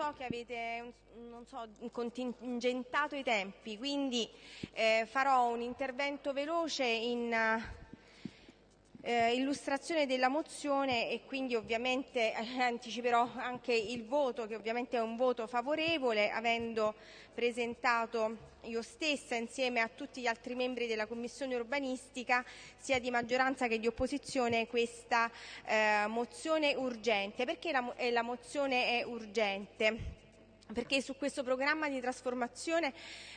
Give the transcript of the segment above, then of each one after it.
so che avete non so, contingentato i tempi, quindi eh, farò un intervento veloce in eh, illustrazione della mozione e quindi ovviamente eh, anticiperò anche il voto che ovviamente è un voto favorevole avendo presentato io stessa insieme a tutti gli altri membri della Commissione urbanistica sia di maggioranza che di opposizione questa eh, mozione urgente. Perché la, eh, la mozione è urgente? Perché su questo programma di trasformazione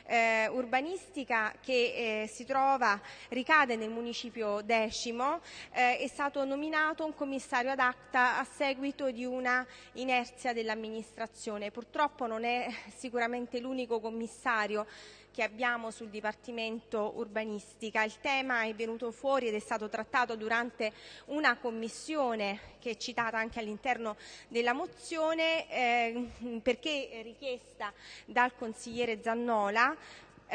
eh, urbanistica che eh, si trova, ricade nel municipio decimo, eh, è stato nominato un commissario ad acta a seguito di una inerzia dell'amministrazione. Purtroppo non è sicuramente l'unico commissario che abbiamo sul Dipartimento Urbanistica. Il tema è venuto fuori ed è stato trattato durante una commissione che è citata anche all'interno della mozione eh, perché richiesta dal consigliere Zannola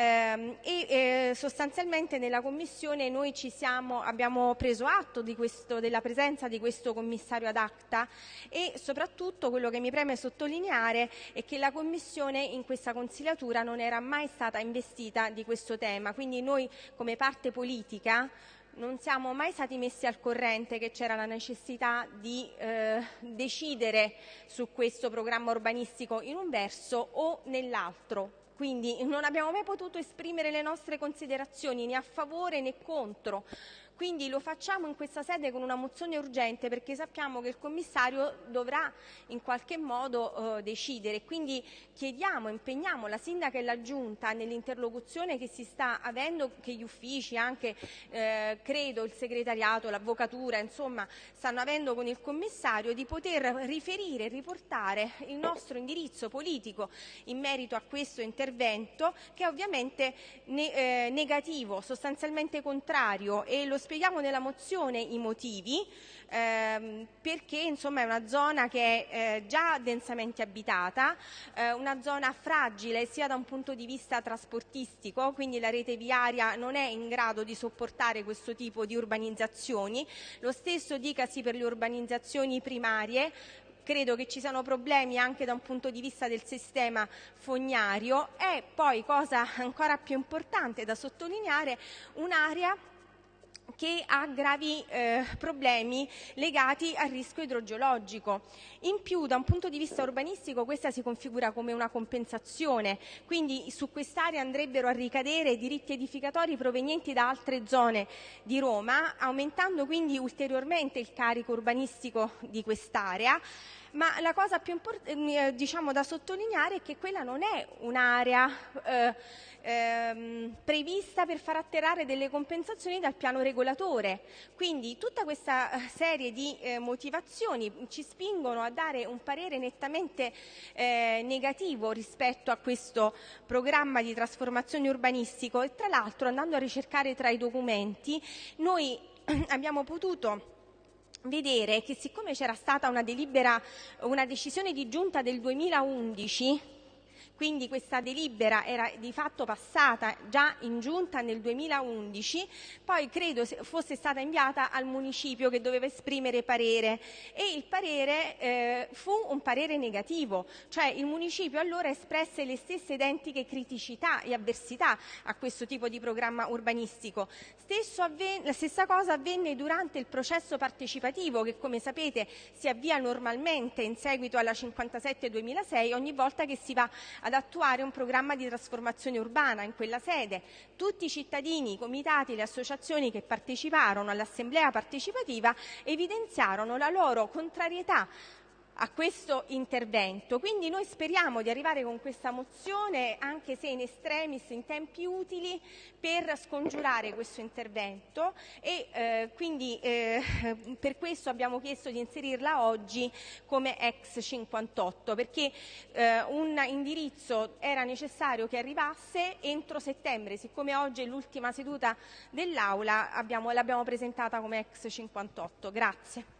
e eh, sostanzialmente nella Commissione noi siamo, abbiamo preso atto questo, della presenza di questo commissario ad acta e soprattutto quello che mi preme sottolineare è che la Commissione in questa consigliatura non era mai stata investita di questo tema, quindi noi come parte politica non siamo mai stati messi al corrente che c'era la necessità di eh, decidere su questo programma urbanistico in un verso o nell'altro quindi non abbiamo mai potuto esprimere le nostre considerazioni né a favore né contro quindi lo facciamo in questa sede con una mozione urgente perché sappiamo che il commissario dovrà in qualche modo eh, decidere. Quindi chiediamo, impegniamo la sindaca e la giunta nell'interlocuzione che si sta avendo, che gli uffici, anche eh, credo il segretariato, l'avvocatura, insomma, stanno avendo con il commissario di poter riferire e riportare il nostro indirizzo politico in merito a questo intervento che è ovviamente ne, eh, negativo, sostanzialmente contrario e lo spieghiamo nella mozione i motivi, ehm, perché insomma, è una zona che è eh, già densamente abitata, eh, una zona fragile sia da un punto di vista trasportistico, quindi la rete viaria non è in grado di sopportare questo tipo di urbanizzazioni, lo stesso dicasi per le urbanizzazioni primarie, credo che ci siano problemi anche da un punto di vista del sistema fognario. E poi, cosa ancora più importante da sottolineare, un'area che ha gravi eh, problemi legati al rischio idrogeologico. In più, da un punto di vista urbanistico, questa si configura come una compensazione, quindi su quest'area andrebbero a ricadere diritti edificatori provenienti da altre zone di Roma, aumentando quindi ulteriormente il carico urbanistico di quest'area ma la cosa più importante diciamo, da sottolineare è che quella non è un'area eh, ehm, prevista per far atterrare delle compensazioni dal piano regolatore. Quindi tutta questa eh, serie di eh, motivazioni ci spingono a dare un parere nettamente eh, negativo rispetto a questo programma di trasformazione urbanistico e tra l'altro andando a ricercare tra i documenti noi abbiamo potuto vedere che siccome c'era stata una delibera, una decisione di giunta del 2011 quindi questa delibera era di fatto passata già in giunta nel 2011, poi credo fosse stata inviata al municipio che doveva esprimere parere e il parere eh, fu un parere negativo, cioè il municipio allora espresse le stesse identiche criticità e avversità a questo tipo di programma urbanistico. la stessa cosa avvenne durante il processo partecipativo che come sapete si avvia normalmente in seguito alla 57-2006 ogni volta che si va a ad attuare un programma di trasformazione urbana in quella sede. Tutti i cittadini, i comitati, le associazioni che parteciparono all'assemblea partecipativa evidenziarono la loro contrarietà a questo intervento. Quindi noi speriamo di arrivare con questa mozione, anche se in estremis, in tempi utili, per scongiurare questo intervento e eh, quindi eh, per questo abbiamo chiesto di inserirla oggi come ex 58, perché eh, un indirizzo era necessario che arrivasse entro settembre, siccome oggi è l'ultima seduta dell'Aula l'abbiamo presentata come ex 58. Grazie.